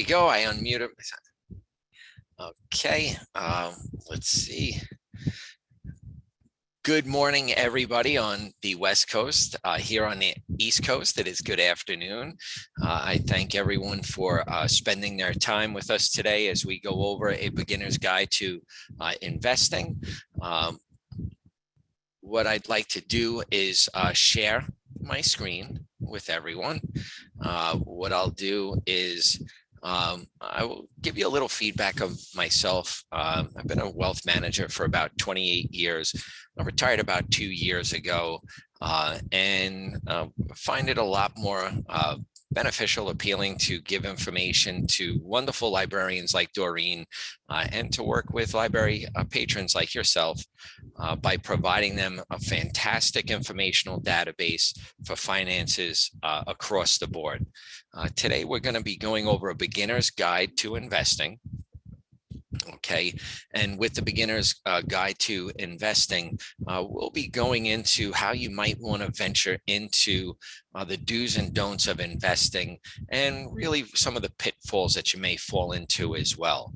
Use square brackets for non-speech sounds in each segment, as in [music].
you go. I unmuted. Okay, um, let's see. Good morning, everybody on the West Coast. Uh, here on the East Coast, it is good afternoon. Uh, I thank everyone for uh, spending their time with us today as we go over a beginner's guide to uh, investing. Um, what I'd like to do is uh, share my screen with everyone. Uh, what I'll do is um, I will give you a little feedback of myself. Um, I've been a wealth manager for about 28 years. I retired about two years ago uh, and uh, find it a lot more uh, beneficial, appealing to give information to wonderful librarians like Doreen uh, and to work with library uh, patrons like yourself uh, by providing them a fantastic informational database for finances uh, across the board. Uh, today, we're going to be going over a beginner's guide to investing. Okay, and with the beginner's uh, guide to investing, uh, we'll be going into how you might want to venture into uh, the do's and don'ts of investing and really some of the pitfalls that you may fall into as well.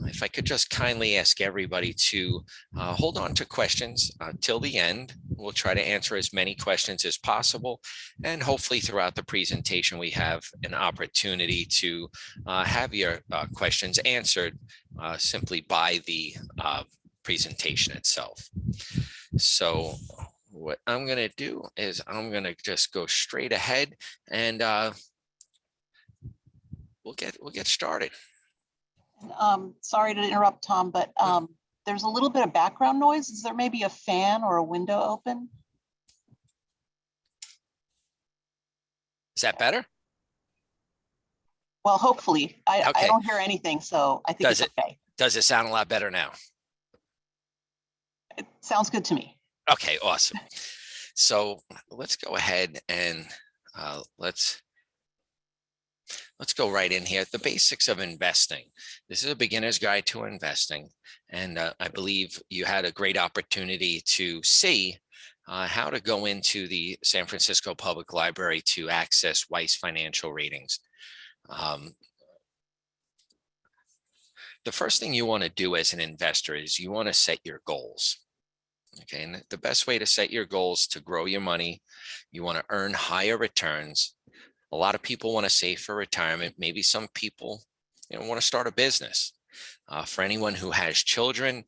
If I could just kindly ask everybody to uh, hold on to questions uh, till the end. We'll try to answer as many questions as possible. And hopefully throughout the presentation, we have an opportunity to uh, have your uh, questions answered uh, simply by the uh, presentation itself. So what I'm going to do is I'm going to just go straight ahead and uh, we'll get we'll get started. Um, sorry to interrupt, Tom, but um, there's a little bit of background noise. Is there maybe a fan or a window open? Is that better? Well, hopefully. I, Okay. I don't hear anything, so I think Does it's okay. Does it sound a lot better now? It sounds good to me. Okay, awesome. So let's go ahead and uh, let's let's go right in here. The basics of investing. This is a beginner's guide to investing. And uh, I believe you had a great opportunity to see uh, how to go into the San Francisco Public Library to access Weiss financial ratings. Um, the first thing you want to do as an investor is you want to set your goals. Okay, and the best way to set your goals to grow your money, you want to earn higher returns. A lot of people want to save for retirement. Maybe some people you know, want to start a business. Uh, for anyone who has children,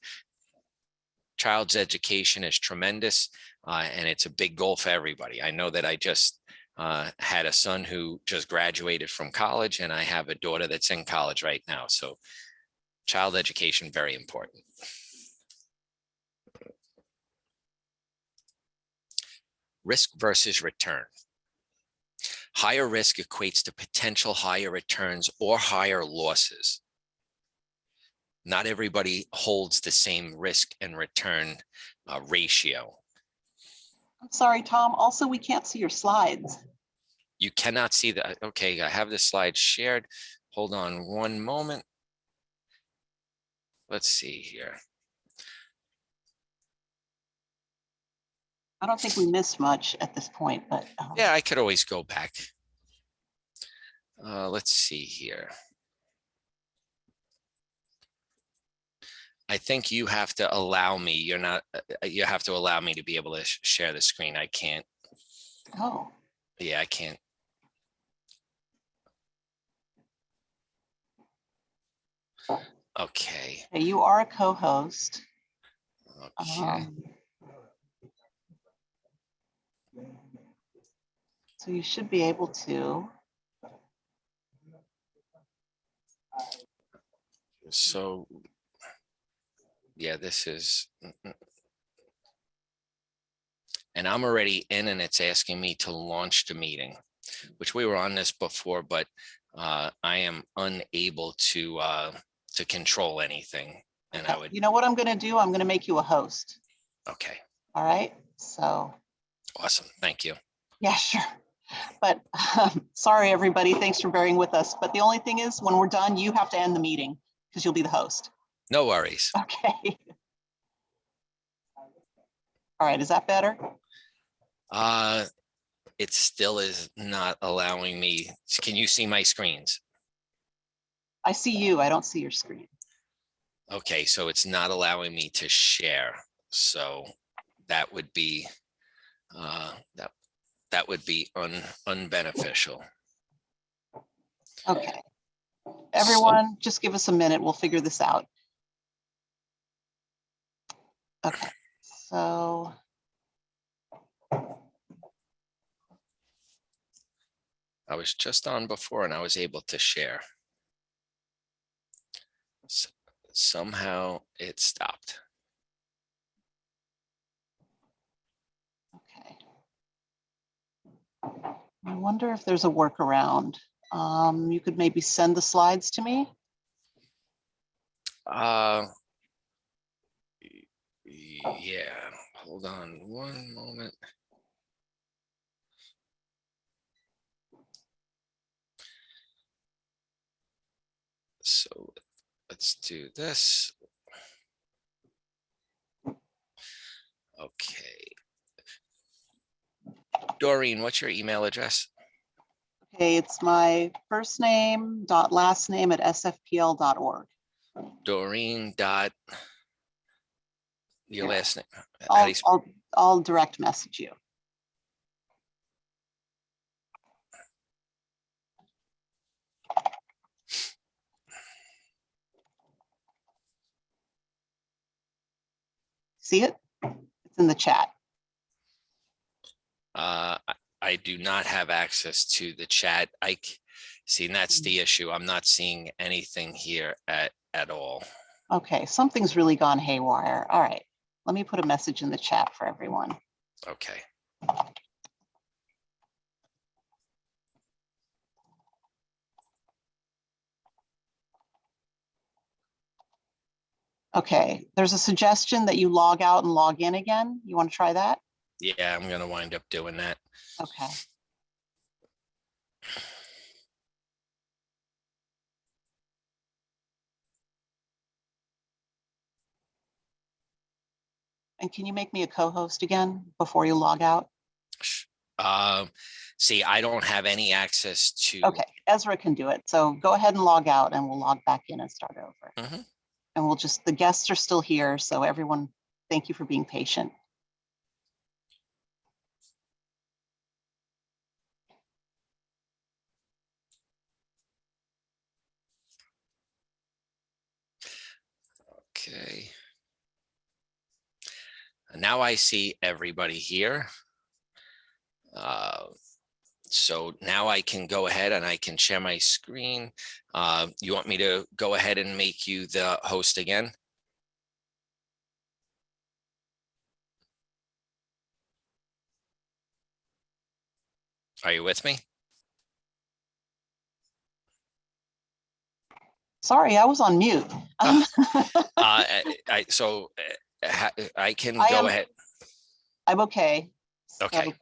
child's education is tremendous, uh, and it's a big goal for everybody. I know that I just uh, had a son who just graduated from college, and I have a daughter that's in college right now. So child education, very important. risk versus return. Higher risk equates to potential higher returns or higher losses. Not everybody holds the same risk and return uh, ratio. I'm sorry, Tom. Also, we can't see your slides. You cannot see that. Okay, I have the slide shared. Hold on one moment. Let's see here. I don't think we missed much at this point, but um, Yeah, I could always go back. Uh, let's see here. I think you have to allow me, you're not, uh, uh, you have to allow me to be able to sh- share the screen. I can't, oh, yeah, I can't. Okay, okay, you are a co-host. okay. Um, So you should be able to. So, yeah, this is. And I'm already in and it's asking me to launch the meeting, which we were on this before, but uh, I am unable to uh, to control anything. And I would, You know what I'm gonna do? I'm gonna make you a host. okay, All right, so, awesome. Thank you. yeah, [laughs] sure. But um, sorry, everybody. Thanks for bearing with us. But the only thing is, when we're done, you have to end the meeting because you'll be the host. No worries. Okay. All right, is that better? Uh, it still is not allowing me. Can you see my screens? I see you. I don't see your screen. Okay, so it's not allowing me to share. So that would be, uh, that, that would be un, unbeneficial. Okay. Everyone, just give us a minute. We'll figure this out. Okay, so. I was just on before and I was able to share. S- Somehow it stopped. Okay. I wonder if there's a workaround. Um, you could maybe send the slides to me. Uh. Y- Yeah, hold on one moment. So let's do this. Okay. Doreen, what's your email address? Okay, it's my first name dot last name at sfpl.org. Doreen dot. Your Yeah. last name. I'll, you I'll, I'll direct message you. See it? It's in the chat. Uh, I- I do not have access to the chat. I see, and that's the issue. I'm not seeing anything here at, at all. Okay, something's really gone haywire. All right, let me put a message in the chat for everyone. Okay. Okay, there's a suggestion that you log out and log in again. You want to try that? Yeah, I'm gonna wind up doing that. Okay. And can you make me a co-host again before you log out? Um, see, I don't have any access to. Okay, Ezra can do it. So go ahead and log out and we'll log back in and start over. Mhm. And we'll just, the guests are still here, so everyone, thank you for being patient. Okay. And Now I see everybody here. Uh, So now I can go ahead and I can share my screen. Uh, You want me to go ahead and make you the host again? Are you with me? Sorry, I was on mute. Um, [laughs] Uh, I, I- so uh, ha- I can I go am- ahead. I'm okay. Okay.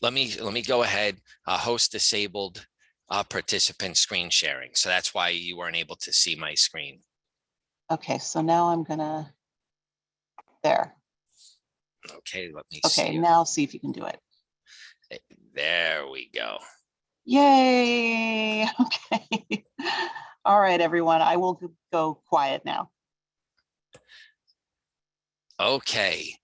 Let me, let me go ahead, uh, host disabled, uh, participant screen sharing. So that's why you weren't able to see my screen. Okay, so now I'm gonna, there. Okay, let me Okay, see. now see if you can do it. There we go. Yay, [laughs] okay. All right, everyone, I will go quiet now. Okay.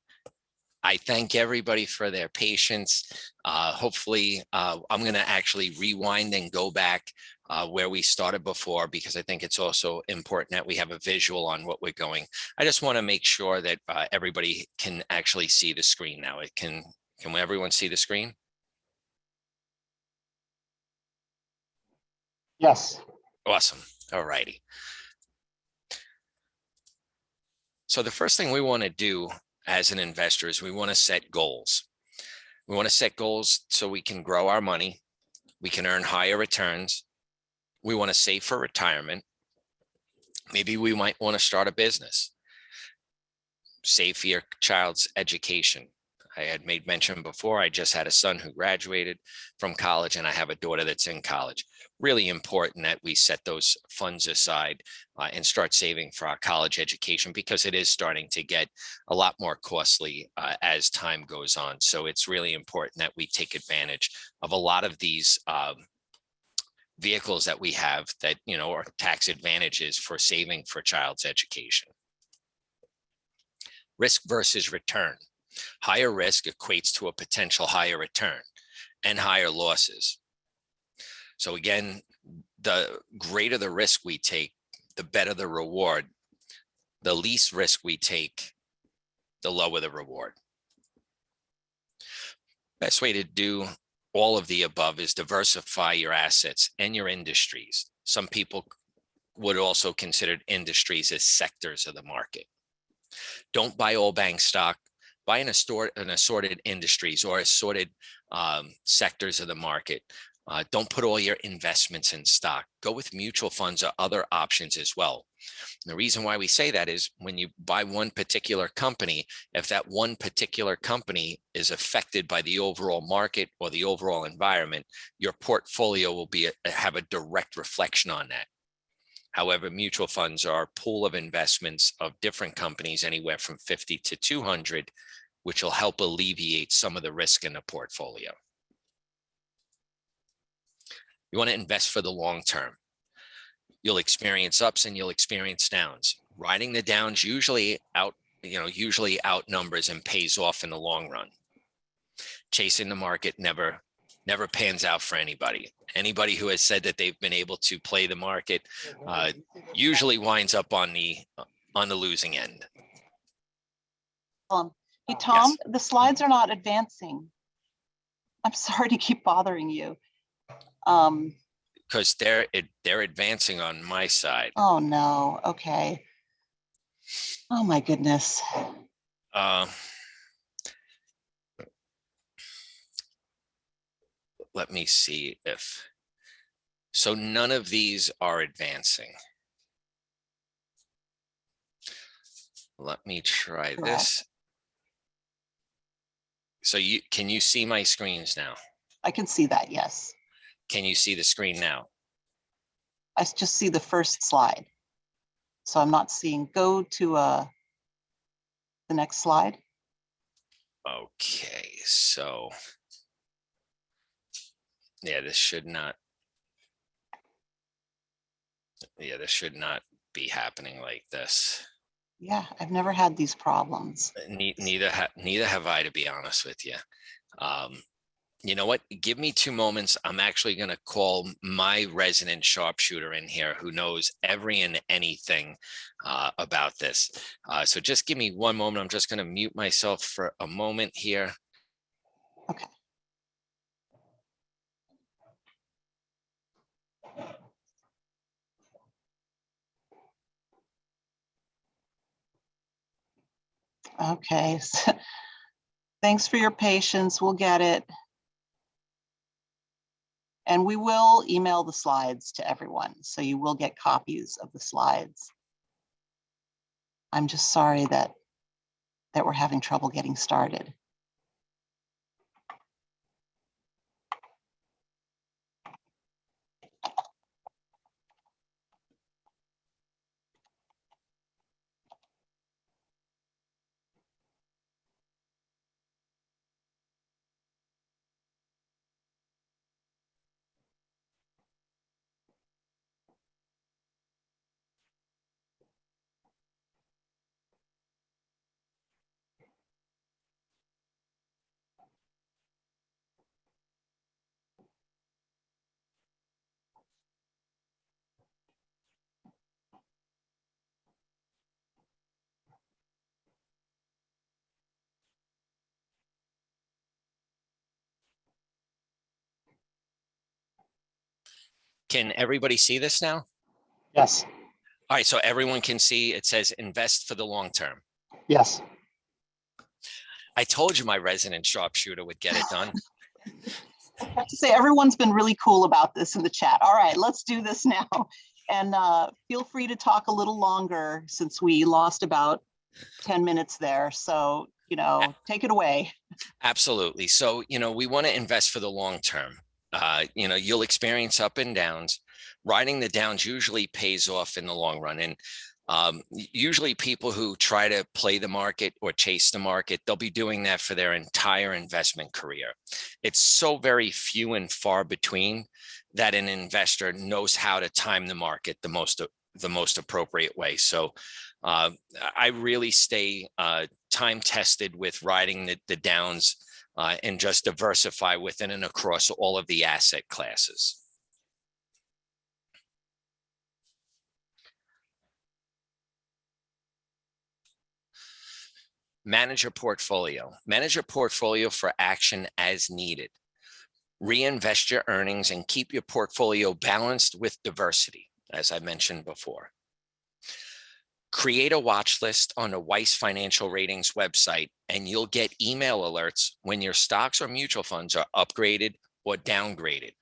I thank everybody for their patience. Uh, hopefully, uh, I'm going to actually rewind and go back uh, where we started before because I think it's also important that we have a visual on what we're going. I just want to make sure that uh, everybody can actually see the screen now. It can, can everyone see the screen? Yes. Awesome. All righty. So the first thing we want to do as an investor is we want to set goals. We want to set goals so we can grow our money. We can earn higher returns. We want to save for retirement. Maybe we might want to start a business. Save for your child's education. I had made mention before, I just had a son who graduated from college and I have a daughter that's in college really important that we set those funds aside uh, and start saving for our college education because it is starting to get a lot more costly uh, as time goes on. So it's really important that we take advantage of a lot of these um, vehicles that we have that, you know, are tax advantages for saving for child's education. Risk versus return. Higher risk equates to a potential higher return and higher losses. So again, the greater the risk we take, the better the reward. The least risk we take, the lower the reward. Best way to do all of the above is diversify your assets and your industries. Some people would also consider industries as sectors of the market. Don't buy all bank stock, buy an assorted, an assorted industries or assorted um, sectors of the market. Uh, don't put all your investments in stock. Go with mutual funds or other options as well. And the reason why we say that is when you buy one particular company, if that one particular company is affected by the overall market or the overall environment, your portfolio will be a, have a direct reflection on that. However, mutual funds are a pool of investments of different companies, anywhere from 50 to 200, which will help alleviate some of the risk in the portfolio. You want to invest for the long term. You'll experience ups and you'll experience downs. Riding the downs usually out, you know, usually outnumbers and pays off in the long run. Chasing the market never, never pans out for anybody. Anybody who has said that they've been able to play the market uh, usually winds up on the on the losing end. Um, Hey, Tom, the slides are not advancing. I'm sorry to keep bothering you. Um, because they're it, they're advancing on my side. oh, no, okay. Oh, my goodness. Uh, let me see if so none of these are advancing. Let me try Correct. this. So you can you see my screens now? I can see that, yes. Can you see the screen now? I just see the first slide. So I'm not seeing, go to uh, the next slide. Okay, so. Yeah, this should not. Yeah, this should not be happening like this. Yeah, I've never had these problems. Ne- neither ha- neither have I, to be honest with you. Um, you know what? Give me two moments. I'm actually going to call my resident sharpshooter in here who knows every and anything uh, about this. Uh, so just give me one moment. I'm just going to mute myself for a moment here. Okay. Okay. [laughs] Thanks for your patience. We'll get it. And we will email the slides to everyone, so you will get copies of the slides. I'm just sorry that, that we're having trouble getting started. Can everybody see this now? Yes, All right, so everyone can see it says invest for the long term. yes. I told you my resident sharpshooter would get it done. [laughs] I have to say, everyone's been really cool about this in the chat. All right, let's do this [laughs] now. And uh, feel free to talk a little longer since we lost about 10 minutes there. So, you know, take it away. Absolutely. So, you know, we want to invest for the long term. Uh, you know, you'll experience up and downs. Riding the downs usually pays off in the long run. And Um, usually people who try to play the market or chase the market, they'll be doing that for their entire investment career. It's so very few and far between that an investor knows how to time the market the most the most appropriate way. So uh, I really stay uh, time tested with riding the, the downs uh, and just diversify within and across all of the asset classes. Manage your portfolio. Manage your portfolio for action as needed. Reinvest your earnings and keep your portfolio balanced with diversity, as I mentioned before. Create a watch list on the Weiss Financial Ratings website, and you'll get email alerts when your stocks or mutual funds are upgraded or downgraded.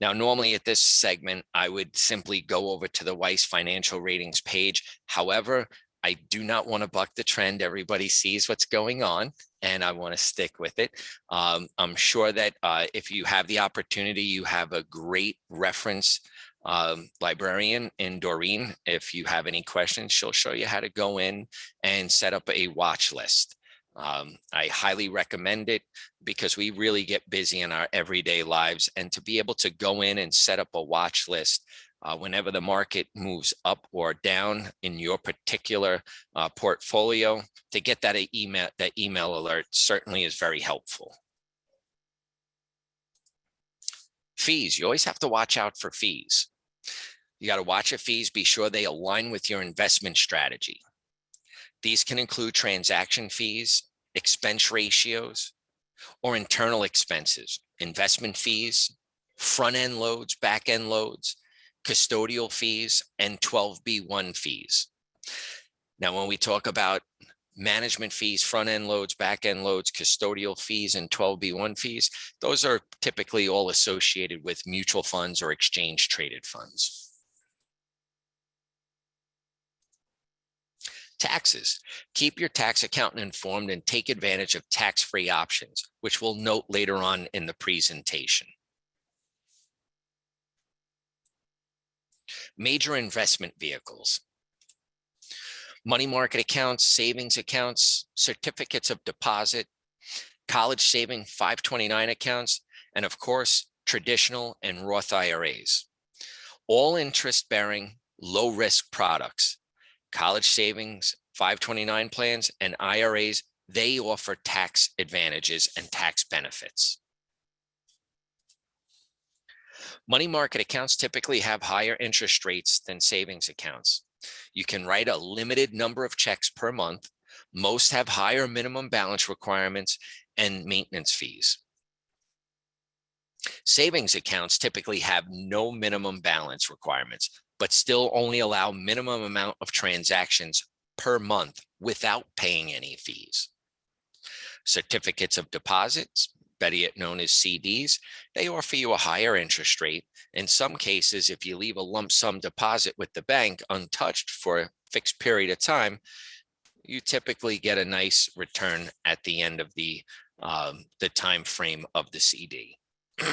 Now, normally at this segment, I would simply go over to the Weiss Financial Ratings page. However, I do not want to buck the trend. Everybody sees what's going on and I want to stick with it. Um, I'm sure that uh, if you have the opportunity, you have a great reference um, librarian in Doreen. If you have any questions, she'll show you how to go in and set up a watch list. Um, I highly recommend it because we really get busy in our everyday lives and to be able to go in and set up a watch list uh, whenever the market moves up or down in your particular uh, portfolio to get that email that email alert certainly is very helpful. Fees, you always have to watch out for fees. You got to watch your fees, be sure they align with your investment strategy. These can include transaction fees, expense ratios, or internal expenses, investment fees, front end loads, back end loads, custodial fees, and 12B1 fees. Now, when we talk about management fees, front end loads, back end loads, custodial fees, and 12B1 fees, those are typically all associated with mutual funds or exchange traded funds. Taxes. Keep your tax accountant informed and take advantage of tax-free options, which we'll note later on in the presentation. Major investment vehicles. Money market accounts, savings accounts, certificates of deposit, college saving 529 accounts, and of course, traditional and Roth IRAs. All interest bearing, low risk products college savings, 529 plans, and IRAs, they offer tax advantages and tax benefits. Money market accounts typically have higher interest rates than savings accounts. You can write a limited number of checks per month. Most have higher minimum balance requirements and maintenance fees. Savings accounts typically have no minimum balance requirements, but still only allow minimum amount of transactions per month without paying any fees. Certificates of deposits, better yet known as CDs, they offer you a higher interest rate. In some cases, if you leave a lump sum deposit with the bank untouched for a fixed period of time, you typically get a nice return at the end of the um, the time frame of the CD. [clears throat]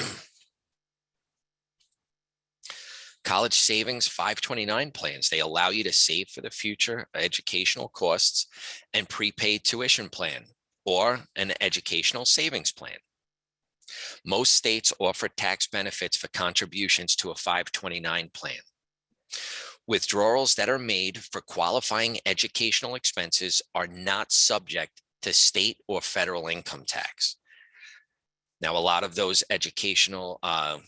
college savings 529 plans. They allow you to save for the future educational costs and prepaid tuition plan or an educational savings plan. Most states offer tax benefits for contributions to a 529 plan. Withdrawals that are made for qualifying educational expenses are not subject to state or federal income tax. Now, a lot of those educational uh,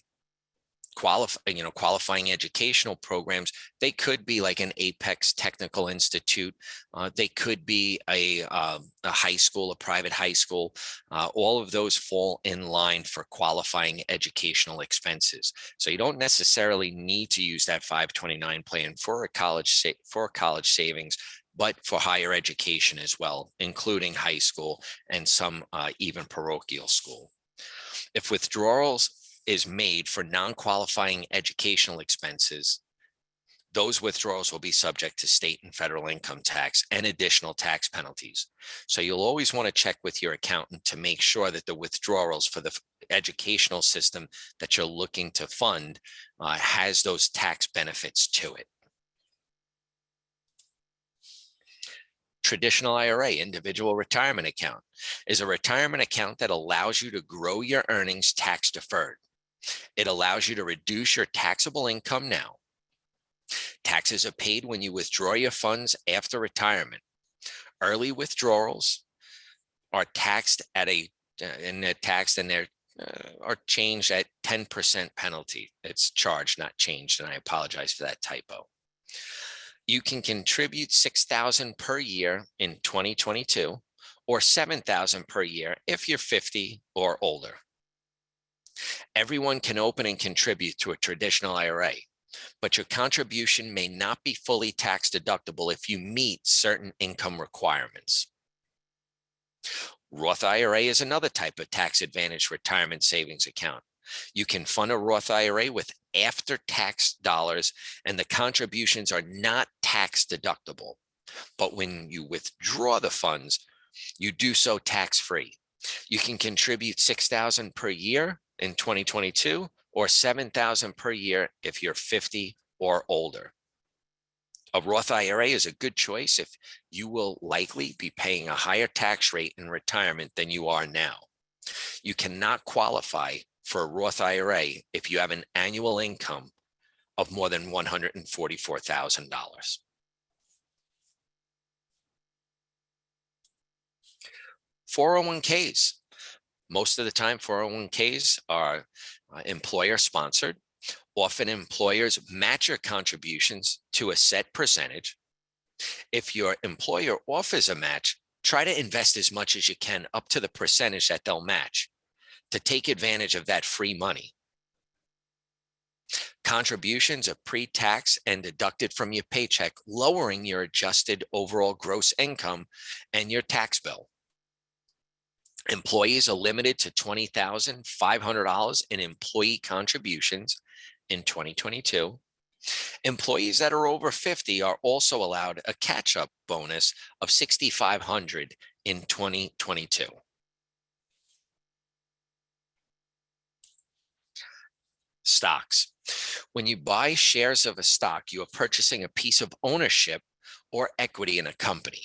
qualify, you know, qualifying educational programs, they could be like an Apex Technical Institute. Uh, they could be a, uh, a high school, a private high school. Uh, all of those fall in line for qualifying educational expenses. So you don't necessarily need to use that 529 plan for a college for college savings but for higher education as well, including high school and some uh, even parochial school. If withdrawals is made for non-qualifying educational expenses, those withdrawals will be subject to state and federal income tax and additional tax penalties. So you'll always want to check with your accountant to make sure that the withdrawals for the educational system that you're looking to fund uh, has those tax benefits to it. traditional IRA, individual retirement account, is a retirement account that allows you to grow your earnings tax deferred. It allows you to reduce your taxable income now. Taxes are paid when you withdraw your funds after retirement. Early withdrawals are taxed at a, and they're taxed and they're uh, are changed at 10% penalty. It's charged, not changed, and I apologize for that typo. You can contribute 6,000 per year in 2022 or 7,000 per year if you're 50 or older. Everyone can open and contribute to a traditional IRA, but your contribution may not be fully tax deductible if you meet certain income requirements. Roth IRA is another type of tax advantage retirement savings account. You can fund a Roth IRA with after tax dollars and the contributions are not tax deductible. But when you withdraw the funds, you do so tax free. You can contribute 6,000 per year in 2022 or 7,000 per year if you're 50 or older. A Roth IRA is a good choice if you will likely be paying a higher tax rate in retirement than you are now. You cannot qualify for a Roth IRA if you have an annual income of more than $144,000. Four hundred one Ks. Most of the time, 401ks are uh, employer sponsored. Often employers match your contributions to a set percentage. If your employer offers a match, try to invest as much as you can up to the percentage that they'll match to take advantage of that free money. Contributions are pre-tax and deducted from your paycheck, lowering your adjusted overall gross income and your tax bill. Employees are limited to $20,500 in employee contributions in 2022. Employees that are over 50 are also allowed a catch-up bonus of 6,500 in 2022. Stocks. When you buy shares of a stock, you are purchasing a piece of ownership or equity in a company.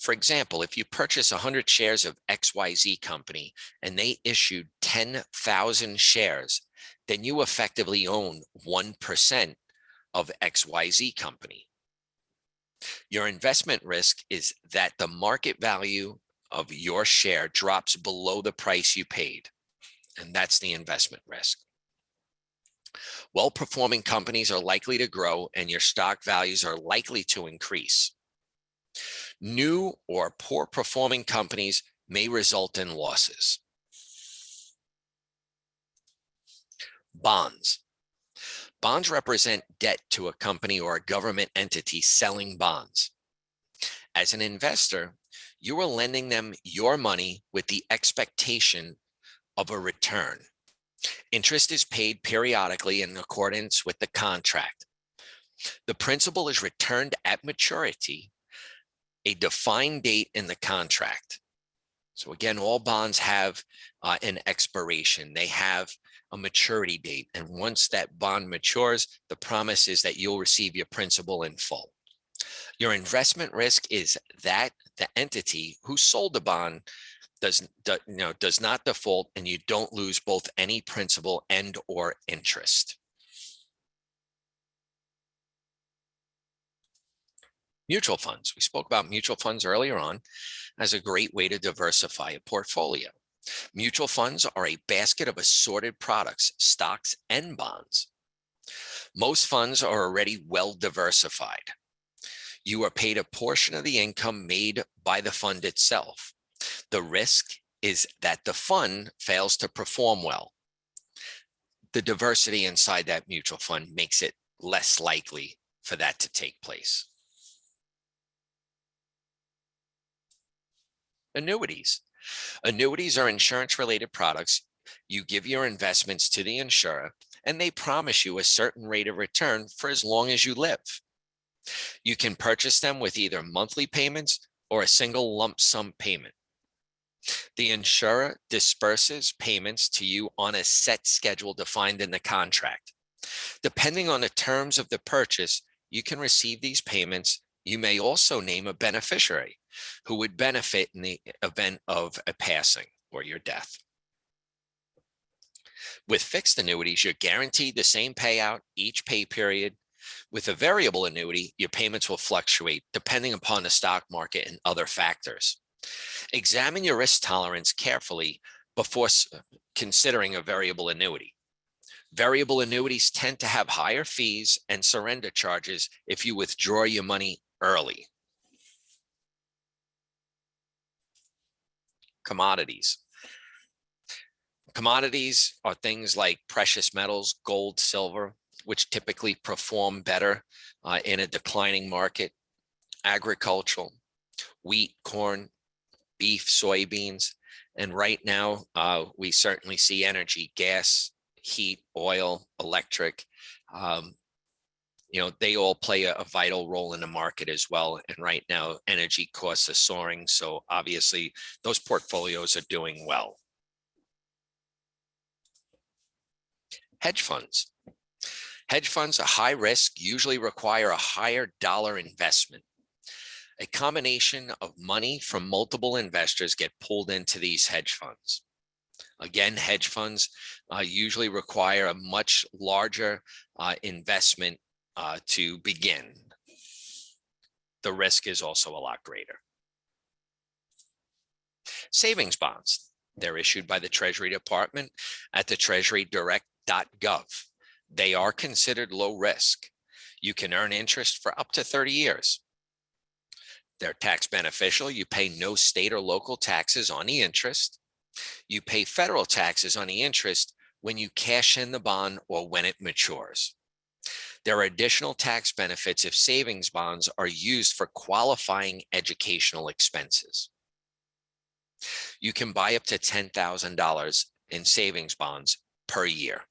For example, if you purchase 100 shares of XYZ company and they issued 10,000 shares, then you effectively own 1% of XYZ company. Your investment risk is that the market value of your share drops below the price you paid. And that's the investment risk. Well-performing companies are likely to grow and your stock values are likely to increase. New or poor performing companies may result in losses. Bonds. Bonds represent debt to a company or a government entity selling bonds. As an investor, you are lending them your money with the expectation of a return. Interest is paid periodically in accordance with the contract. The principal is returned at maturity a defined date in the contract. So again, all bonds have uh, an expiration. They have a maturity date. And once that bond matures, the promise is that you'll receive your principal in full. Your investment risk is that the entity who sold the bond does, do, you know, does not default and you don't lose both any principal and or interest. Mutual funds. We spoke about mutual funds earlier on as a great way to diversify a portfolio. Mutual funds are a basket of assorted products, stocks, and bonds. Most funds are already well diversified. You are paid a portion of the income made by the fund itself. The risk is that the fund fails to perform well. The diversity inside that mutual fund makes it less likely for that to take place. Annuities. Annuities are insurance related products. You give your investments to the insurer and they promise you a certain rate of return for as long as you live. You can purchase them with either monthly payments or a single lump sum payment. The insurer disperses payments to you on a set schedule defined in the contract. Depending on the terms of the purchase, you can receive these payments. You may also name a beneficiary who would benefit in the event of a passing or your death. With fixed annuities, you're guaranteed the same payout each pay period. With a variable annuity, your payments will fluctuate depending upon the stock market and other factors. Examine your risk tolerance carefully before considering a variable annuity. Variable annuities tend to have higher fees and surrender charges if you withdraw your money early. Commodities. Commodities are things like precious metals, gold, silver, which typically perform better uh, in a declining market. Agricultural, wheat, corn, beef, soybeans. And right now, uh, we certainly see energy, gas, heat, oil, electric. Um, you know, they all play a, a, vital role in the market as well. And right now, energy costs are soaring. So obviously, those portfolios are doing well. Hedge funds. Hedge funds are high risk, usually require a higher dollar investment. A combination of money from multiple investors get pulled into these hedge funds. Again, hedge funds uh, usually require a much larger uh, investment uh, to begin. The risk is also a lot greater. Savings bonds. They're issued by the Treasury Department at the treasurydirect.gov. They are considered low risk. You can earn interest for up to 30 years. They're tax beneficial. You pay no state or local taxes on the interest. You pay federal taxes on the interest when you cash in the bond or when it matures. There are additional tax benefits if savings bonds are used for qualifying educational expenses. You can buy up to $10,000 in savings bonds per year.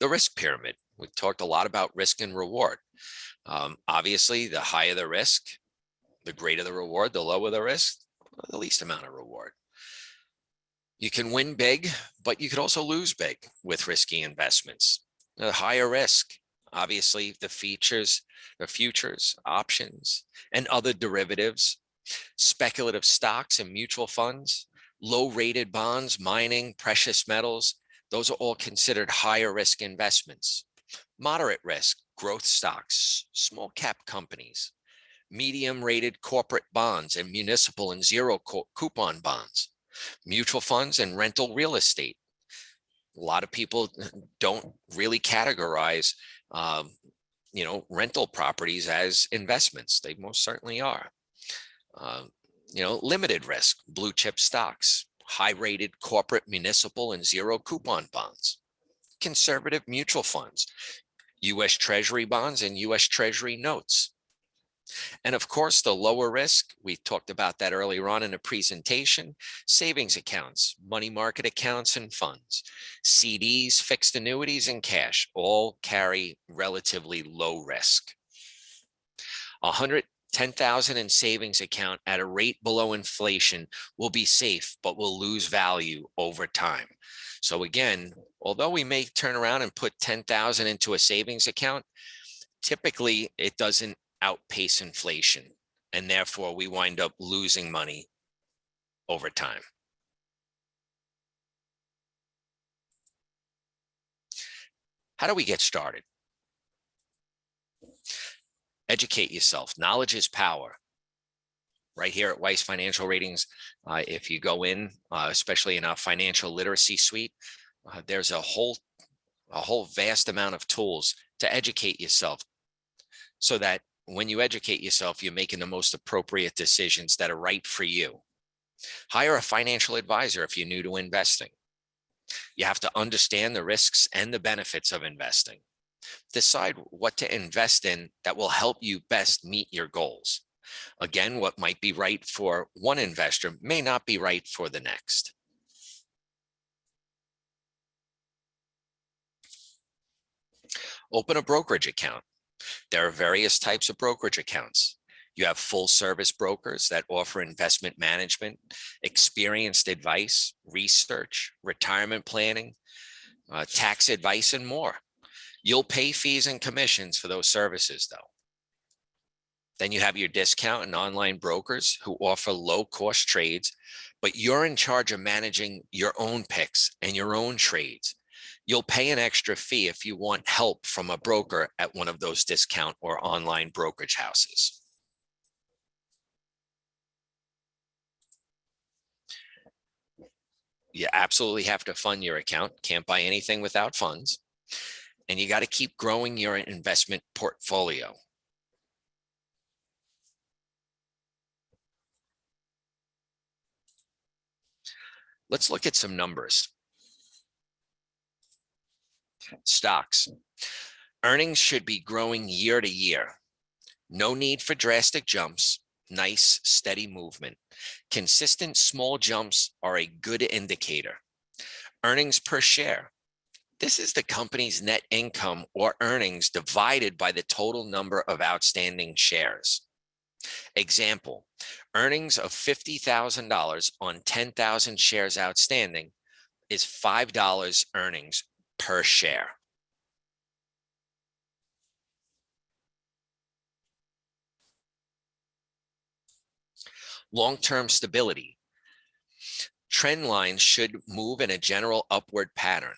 The risk pyramid. We talked a lot about risk and reward. Um, obviously, the higher the risk, the greater the reward, the lower the risk, the least amount of reward. You can win big, but you could also lose big with risky investments. The higher risk, obviously the features, the futures, options, and other derivatives, speculative stocks and mutual funds, low rated bonds, mining, precious metals, those are all considered higher risk investments. Moderate risk, growth stocks, small cap companies, medium rated corporate bonds and municipal and zero coupon bonds, mutual funds and rental real estate. A lot of people [laughs] don't really categorize, um, you know, rental properties as investments. They most certainly are. Uh, you know, limited risk, blue chip stocks, high rated corporate municipal and zero coupon bonds, conservative mutual funds, US Treasury bonds and US Treasury notes. And of course, the lower risk, we talked about that earlier on in the presentation, savings accounts, money market accounts and funds, CDs, fixed annuities and cash all carry relatively low risk. 110,000 in savings account at a rate below inflation will be safe, but will lose value over time. So again, although we may turn around and put 10,000 into a savings account, typically it doesn't outpace inflation. And therefore we wind up losing money over time. How do we get started? Educate yourself. Knowledge is power right here at Weiss Financial Ratings. Uh, if you go in, uh, especially in our financial literacy suite, uh, there's a whole a whole vast amount of tools to educate yourself so that when you educate yourself, you're making the most appropriate decisions that are right for you. Hire a financial advisor if you're new to investing. You have to understand the risks and the benefits of investing. Decide what to invest in that will help you best meet your goals. Again, what might be right for one investor may not be right for the next. Open a brokerage account. There are various types of brokerage accounts. You have full service brokers that offer investment management, experienced advice, research, retirement planning, uh, tax advice, and more. You'll pay fees and commissions for those services though. Then you have your discount and online brokers who offer low cost trades, but you're in charge of managing your own picks and your own trades. You'll pay an extra fee if you want help from a broker at one of those discount or online brokerage houses. You absolutely have to fund your account. Can't buy anything without funds. And you got to keep growing your investment portfolio. Let's look at some numbers. Stocks. Earnings should be growing year to year. No need for drastic jumps. Nice, steady movement. Consistent small jumps are a good indicator. Earnings per share. This is the company's net income or earnings divided by the total number of outstanding shares. Example, earnings of $50,000 on 10,000 shares outstanding is $5 earnings per share. Long-term stability. Trend lines should move in a general upward pattern.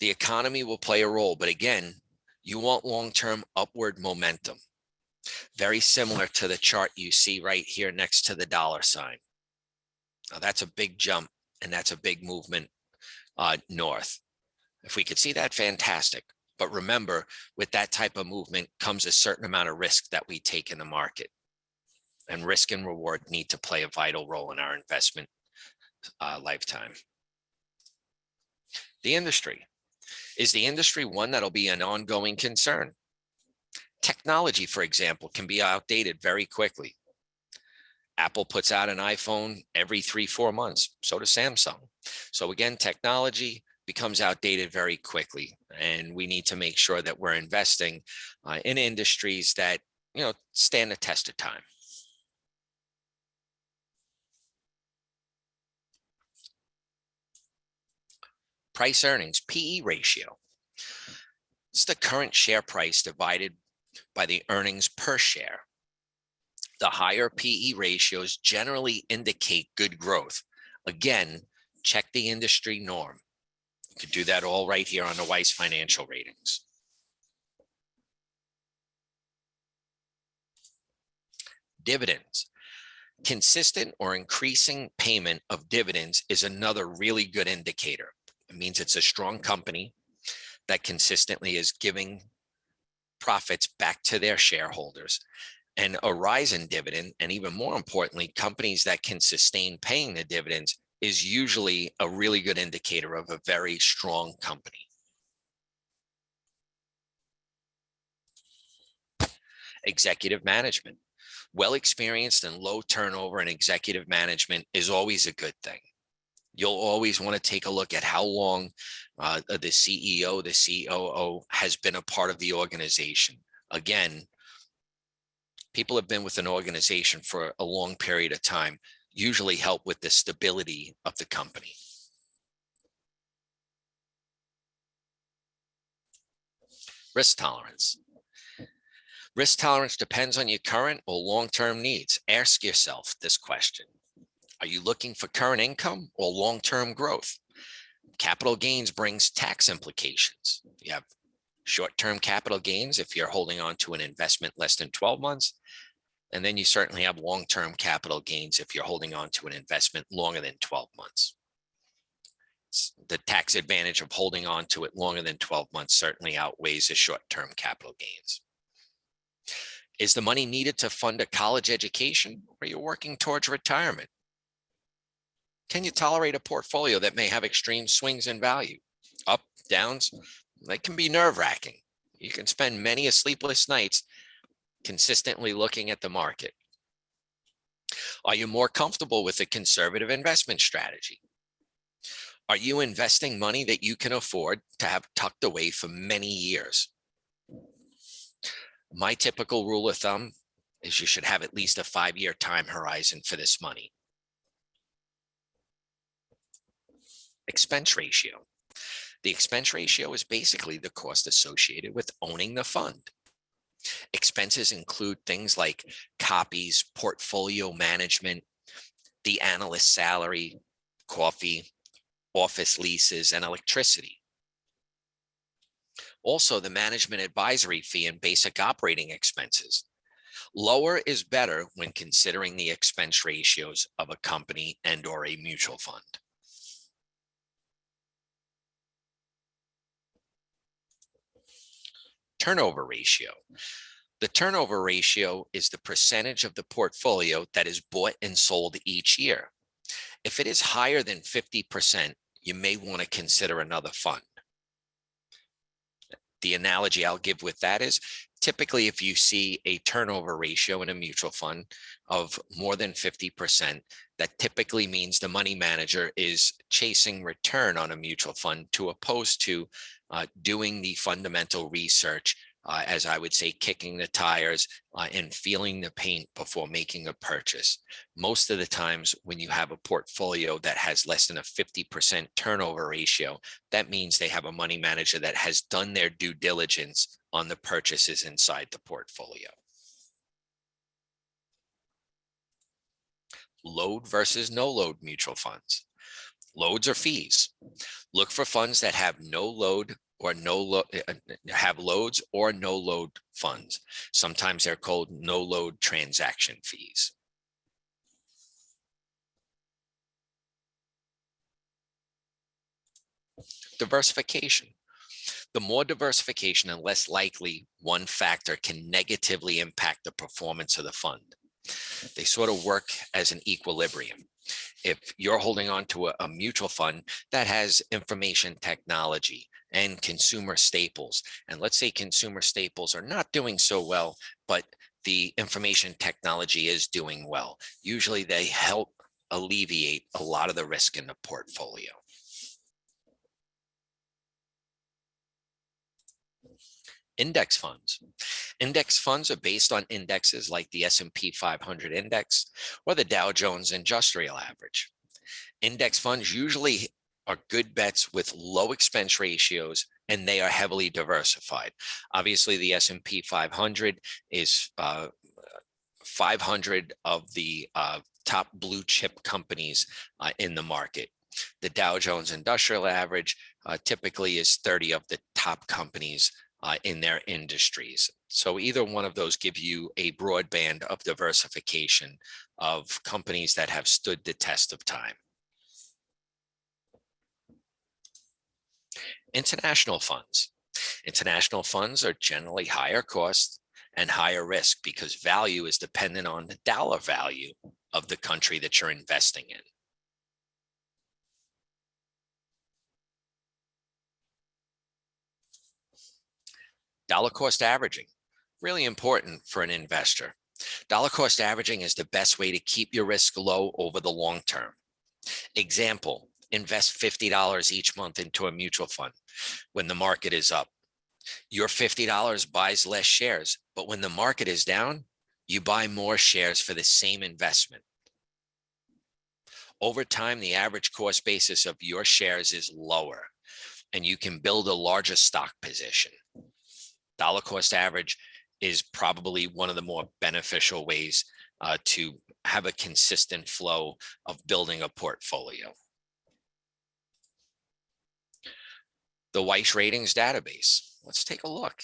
The economy will play a role, but again, you want long-term upward momentum. Very similar to the chart you see right here next to the dollar sign. Now that's a big jump and that's a big movement uh, north. If we could see that, fantastic. But remember, with that type of movement comes a certain amount of risk that we take in the market. And risk and reward need to play a vital role in our investment uh, lifetime. The industry. Is the industry one that'll be an ongoing concern? Technology, for example, can be outdated very quickly. Apple puts out an iPhone every three, four months. So does Samsung. So again, technology becomes outdated very quickly. And we need to make sure that we're investing uh, in industries that, you know, stand the test of time. Price earnings, PE ratio. It's the current share price divided by the earnings per share. The higher PE ratios generally indicate good growth. Again, check the industry norm. You could do that all right here on the Weiss financial ratings. Dividends. Consistent or increasing payment of dividends is another really good indicator. It means it's a strong company that consistently is giving profits back to their shareholders and a rise in dividend and even more importantly companies that can sustain paying the dividends is usually a really good indicator of a very strong company. Executive management. Well experienced and low turnover in executive management is always a good thing. You'll always want to take a look at how long uh, the CEO, the COO has been a part of the organization. Again, people have been with an organization for a long period of time, usually help with the stability of the company. Risk tolerance. Risk tolerance depends on your current or long-term needs. Ask yourself this question. Are you looking for current income or long-term growth? Capital gains brings tax implications. You have short-term capital gains if you're holding on to an investment less than 12 months. And then you certainly have long-term capital gains if you're holding on to an investment longer than 12 months. The tax advantage of holding on to it longer than 12 months certainly outweighs the short-term capital gains. Is the money needed to fund a college education or are you working towards retirement? Can you tolerate a portfolio that may have extreme swings in value? Up, downs, that can be nerve wracking. You can spend many a sleepless nights consistently looking at the market. Are you more comfortable with a conservative investment strategy? Are you investing money that you can afford to have tucked away for many years? My typical rule of thumb is you should have at least a five-year time horizon for this money. expense ratio. The expense ratio is basically the cost associated with owning the fund. Expenses include things like copies, portfolio management, the analyst salary, coffee, office leases, and electricity. Also, the management advisory fee and basic operating expenses. Lower is better when considering the expense ratios of a company and or a mutual fund. Turnover ratio. The turnover ratio is the percentage of the portfolio that is bought and sold each year. If it is higher than 50%, you may want to consider another fund. The analogy I'll give with that is typically if you see a turnover ratio in a mutual fund of more than 50%, that typically means the money manager is chasing return on a mutual fund to opposed to uh, doing the fundamental research uh, as I would say, kicking the tires uh, and feeling the paint before making a purchase. Most of the times when you have a portfolio that has less than a 50% turnover ratio, that means they have a money manager that has done their due diligence on the purchases inside the portfolio. Load versus no load mutual funds. Loads or fees. Look for funds that have no load or no eh, eh, have loads or no load funds. Sometimes they're called no load transaction fees. Diversification. The more diversification and less likely one factor can negatively impact the performance of the fund. They sort of work as an equilibrium if you're holding on to a, a, mutual fund that has information technology and consumer staples. And let's say consumer staples are not doing so well, but the information technology is doing well. Usually they help alleviate a lot of the risk in the portfolio. Index funds. Index funds are based on indexes like the S&P 500 index or the Dow Jones Industrial Average. Index funds usually are good bets with low expense ratios and they are heavily diversified. Obviously, the S&P 500 is uh, 500 of the uh, top blue chip companies uh, in the market. The Dow Jones Industrial Average uh, typically is 30 of the top companies uh, in their industries. So either one of those give you a broad band of diversification of companies that have stood the test of time. International funds. International funds are generally higher cost and higher risk because value is dependent on the dollar value of the country that you're investing in. Dollar cost averaging, really important for an investor. Dollar cost averaging is the best way to keep your risk low over the long term. Example, invest $50 each month into a mutual fund when the market is up. Your $50 buys less shares, but when the market is down, you buy more shares for the same investment. Over time, the average cost basis of your shares is lower and you can build a larger stock position. Dollar cost average is probably one of the more beneficial ways uh, to have a consistent flow of building a portfolio. the Weiss ratings database. Let's take a look.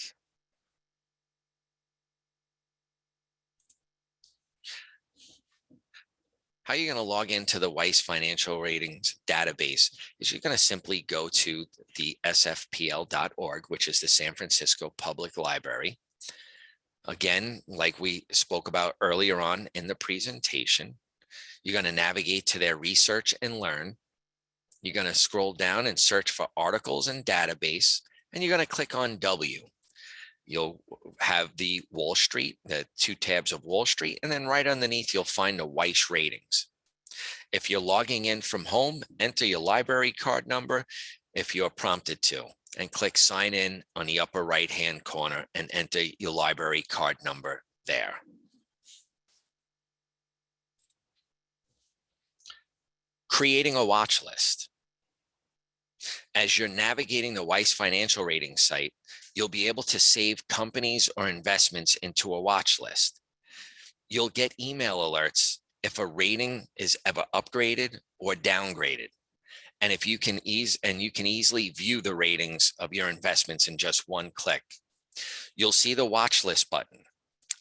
How you're going to log into the Weiss financial ratings database is you're going to simply go to the sfpl.org, which is the San Francisco Public Library. Again, like we spoke about earlier on in the presentation, you're going to navigate to their research and learn. You're going to scroll down and search for articles and database, and you're going to click on W. You'll have the Wall Street, the two tabs of Wall Street, and then right underneath, you'll find the Weiss ratings. If you're logging in from home, enter your library card number if you're prompted to, and click sign in on the upper right hand corner and enter your library card number there. Creating a watch list. As you're navigating the Weiss Financial Rating site, you'll be able to save companies or investments into a watch list. You'll get email alerts if a rating is ever upgraded or downgraded. And if you can ease and you can easily view the ratings of your investments in just one click. You'll see the watch list button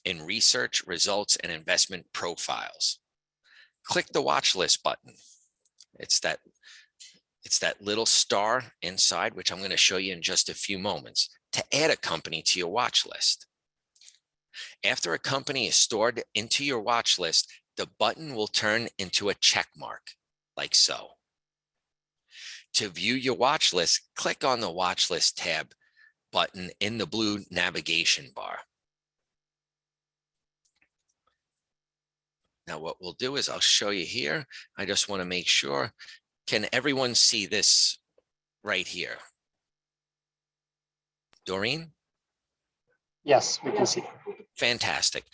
in research results and investment profiles. Click the watch list button. It's that it's that little star inside, which I'm going to show you in just a few moments to add a company to your watch list. After a company is stored into your watch list, the button will turn into a check mark like so. To view your watch list, click on the watch list tab button in the blue navigation bar. Now what we'll do is I'll show you here. I just want to make sure. Can everyone see this right here? Doreen? Yes, we can see. Fantastic.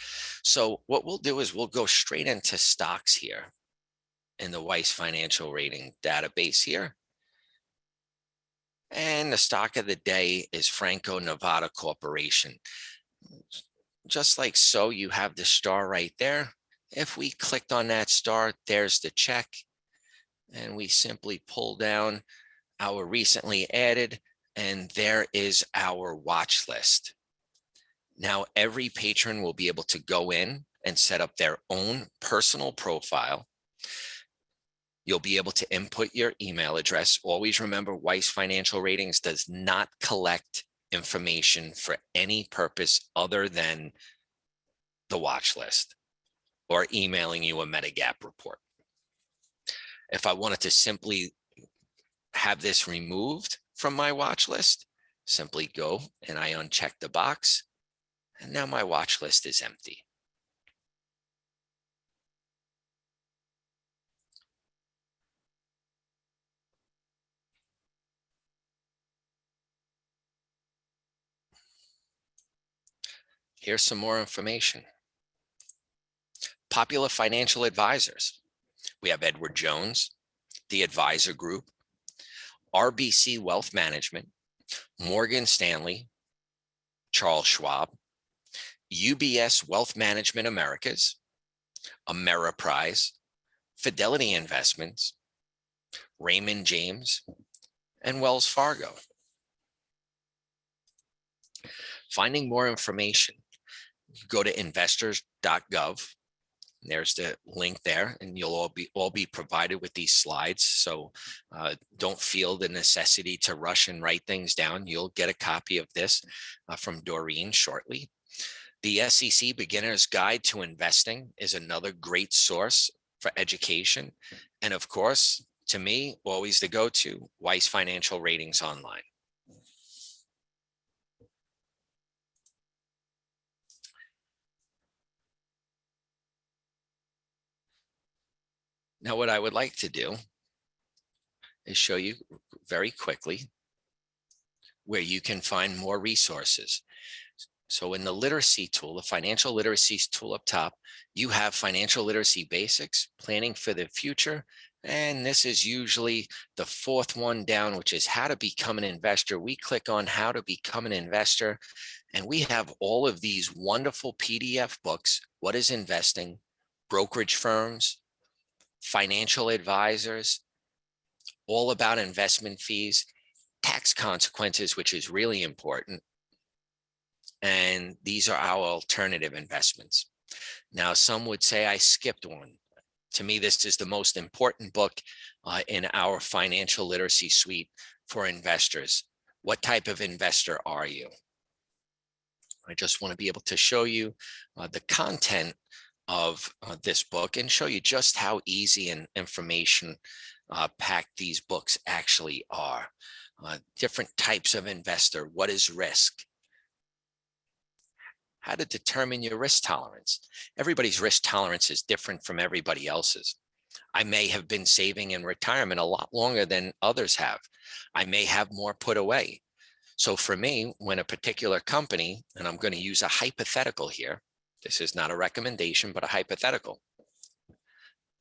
So what we'll do is we'll go straight into stocks here in the Weiss Financial Rating database here. And the stock of the day is Franco Nevada Corporation. Just like so, you have the star right there. If we clicked on that star, there's the check. And we simply pull down our recently added, and there is our watch list. Now, every patron will be able to go in and set up their own personal profile You'll be able to input your email address. Always remember Weiss Financial Ratings does not collect information for any purpose other than the watch list or emailing you a Medigap report. If I wanted to simply have this removed from my watch list, simply go and I uncheck the box and now my watch list is empty. Here's some more information. Popular financial advisors. We have Edward Jones, the Advisor Group, RBC Wealth Management, Morgan Stanley, Charles Schwab, UBS Wealth Management Americas, Ameriprise, Fidelity Investments, Raymond James, and Wells Fargo. Finding more information go to investors.gov. There's the link there and you'll all be all be provided with these slides. So uh, don't feel the necessity to rush and write things down. You'll get a copy of this uh, from Doreen shortly. The SEC Beginner's Guide to Investing is another great source for education. And of course, to me, always the go-to, Weiss Financial Ratings Online. Now, what I would like to do is show you very quickly where you can find more resources. So in the literacy tool, the financial literacy tool up top, you have financial literacy basics, planning for the future. And this is usually the fourth one down, which is how to become an investor. We click on how to become an investor, and we have all of these wonderful PDF books. What is investing? Brokerage firms, financial advisors, all about investment fees, tax consequences, which is really important. And these are our alternative investments. Now, some would say I skipped one. To me, this is the most important book uh, in our financial literacy suite for investors. What type of investor are you? I just want to be able to show you uh, the content of uh, this book and show you just how easy and information uh, packed these books actually are. Uh, different types of investor, what is risk? How to determine your risk tolerance. Everybody's risk tolerance is different from everybody else's. I may have been saving in retirement a lot longer than others have. I may have more put away. So for me, when a particular company, and I'm going to use a hypothetical here, this is not a recommendation, but a hypothetical.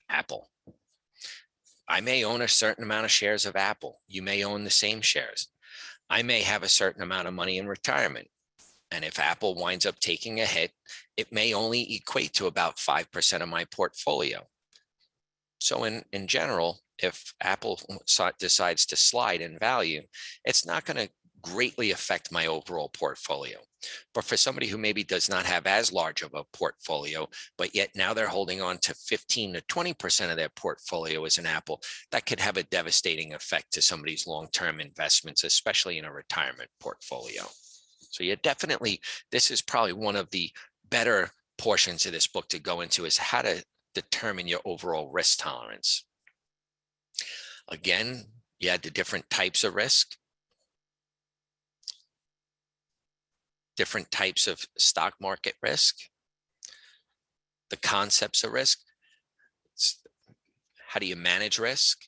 Apple. I may own a certain amount of shares of Apple. You may own the same shares. I may have a certain amount of money in retirement. And if Apple winds up taking a hit, it may only equate to about 5% of my portfolio. So in, in general, if Apple decides to slide in value, it's not going to greatly affect my overall portfolio. But for somebody who maybe does not have as large of a portfolio, but yet now they're holding on to 15 to 20% of their portfolio as an Apple, that could have a devastating effect to somebody's long-term investments, especially in a retirement portfolio. So you definitely, this is probably one of the better portions of this book to go into is how to determine your overall risk tolerance. Again, you had the different types of risk. Different types of stock market risk. The concepts of risk. How do you manage risk?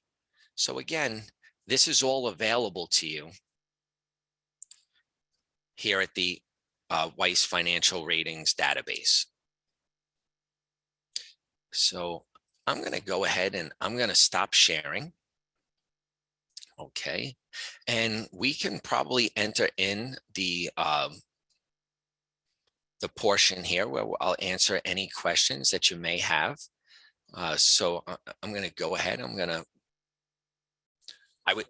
So again, this is all available to you here at the uh, Weiss Financial Ratings database. So I'm going to go ahead and I'm going to stop sharing. Okay, and we can probably enter in the um, the portion here where I'll answer any questions that you may have. Uh, so I- I'm going to go ahead. I'm going to. I would